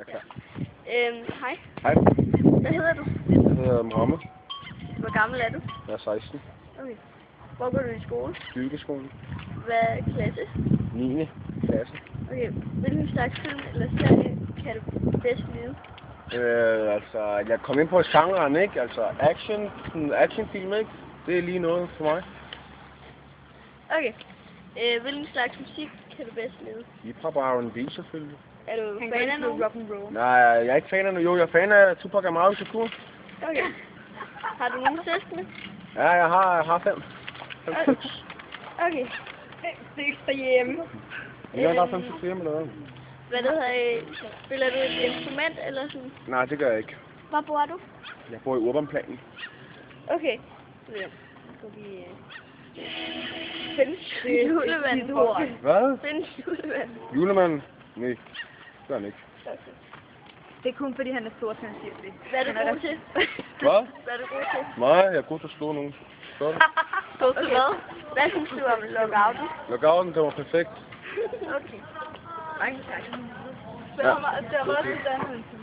Jeg er klar. Øhm, hej. Hej, Hvad hedder du? jeg hedder Mohammed. Hvor gammel er du? Jeg er 16. Okay. Hvor går du i skole? Byggeskolen. Hvad klasse? 9. klasse. Okay. Hvilken slags film eller serie kan du bedst lide? Øh, altså, jeg kom ind på genren, ikke? Altså, action, sådan actionfilm, ikke? Det er lige noget for mig. Okay. Øh, hvilken slags musik kan du bedst lide? Hip-hop og R&B selvfølgelig. Er du fan af nogen? rock and roll. Nej, jeg er ikke fan af Jo, jeg er fan af Tupac Amaru Shakur. Okay. Har du nogen søskende? Ja, jeg har, jeg har fem. Fem Okay. stykker. Okay. Seks derhjemme. Jeg har fem stykker hjemme eller hvad? Hvad det hedder, øh, spiller du et instrument eller sådan? Nej, det gør jeg ikke. Hvor bor du? Jeg bor i Urbanplanen. Okay. Ja. Så vi... Øh, findes julemand. Hvad? Findes julemand. Julemanden? Nej, det gør han ikke. Okay. Det er kun fordi, han er stor, siger det. Hvad er du er god til? Hvad? Hvad er du god til? Nej, jeg er god til at slå nogen. Sådan. God til hvad? Hvad synes du om lockouten? Lockouten, det var perfekt. Okay. Mange tak. Det var, det var også uddannelsen.